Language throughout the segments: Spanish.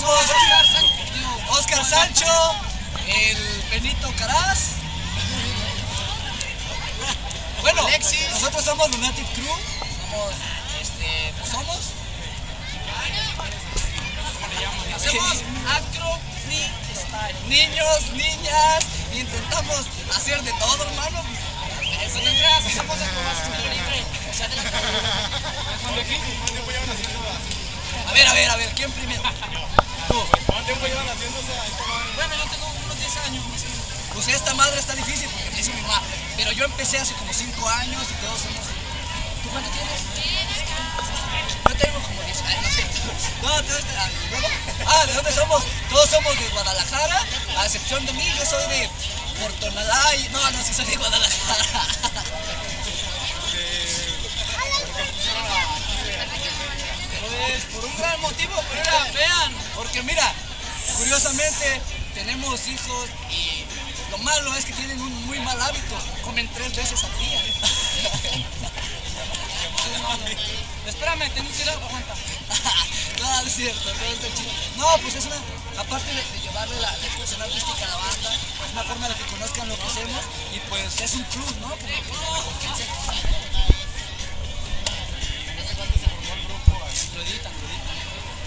somos Oscar, Sancho, el Benito Caraz. Bueno, nosotros somos Lunatic Crew. Somos, este, pues somos. Hacemos acro freestyle. Niños, niñas, intentamos hacer de todo, hermano. Eso tendrás, estamos libre. A ver, a ver, a ver, ¿quién primero? ¿Cuánto tiempo llevan haciéndose a esta madre? Bueno, yo tengo unos 10 años o esta madre está difícil porque dice mi mamá. Pero yo empecé hace como 5 años y todos somos. ¿Tú cuánto tienes? Yo tengo como 10 años. No, todos. ah. Ah, ¿de dónde somos? Todos somos de Guadalajara, a excepción de mí, yo soy de Portonalá y. No, no, sí soy de Guadalajara. Pues por un gran motivo, pero mira, vean, porque mira, curiosamente tenemos hijos y lo malo es que tienen un muy mal hábito, comen tres veces al día. Espérame, tengo que ir a aguanta. no, no es cierto, no está chido. No, pues es una, aparte de, de llevarle la, la expresión artística a la banda, es una forma de que conozcan lo que hacemos y pues es un plus, ¿no? Como recompensa. Lo editan, lo editan.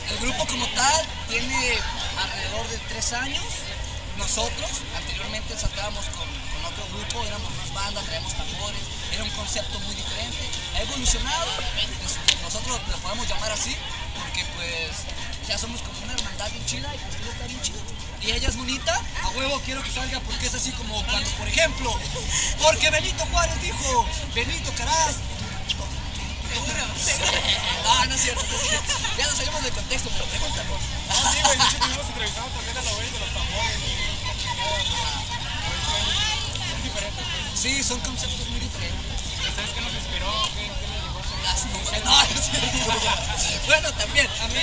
El grupo como tal tiene alrededor de tres años. Nosotros anteriormente saltábamos con, con otro grupo, éramos más banda, traíamos tambores, era un concepto muy diferente. Ha evolucionado, este, nosotros lo podemos llamar así, porque pues ya somos como una hermandad bien chida y pues todo está bien chido. Y ella es bonita, a huevo quiero que salga porque es así como cuando, por ejemplo, porque Benito Juárez dijo, Benito Caraz, Ah, no es cierto, no es cierto. Ya nos salimos del contexto, pero pregúntanos. Sí, güey, de hecho estuvimos entrevistando también a los güeyes de los tambores y... Son diferentes, pues. Sí, son conceptos muy diferentes. ¿Sabes qué nos inspiró? ¿Qué, qué les dijo? Las mujeres. No, no es cierto. Bueno, también. A mí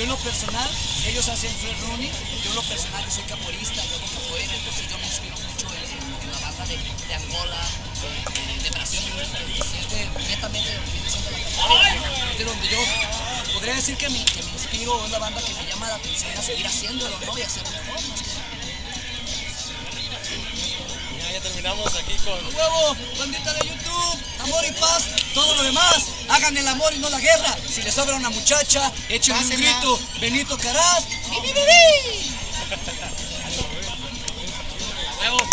Yo en lo personal, ellos hacen free running, yo en lo personal que soy capoeirista, yo hago capoeira, entonces yo me inspiro mucho en, en la banda de, de Angola, de, de Brasil, de, netamente de de donde yo podría decir que me, que me inspiro, es la banda que me llama la atención a seguir haciéndolo, ¿no? Y hacerlo mejor, más que ya terminamos aquí con... huevo, bandita de YouTube, amor y paz, todo lo demás, hagan el amor y no la guerra. Si les sobra una muchacha, échenle un grito, Benito Caraz, ¡bi, bi, bi, bi! Huevo.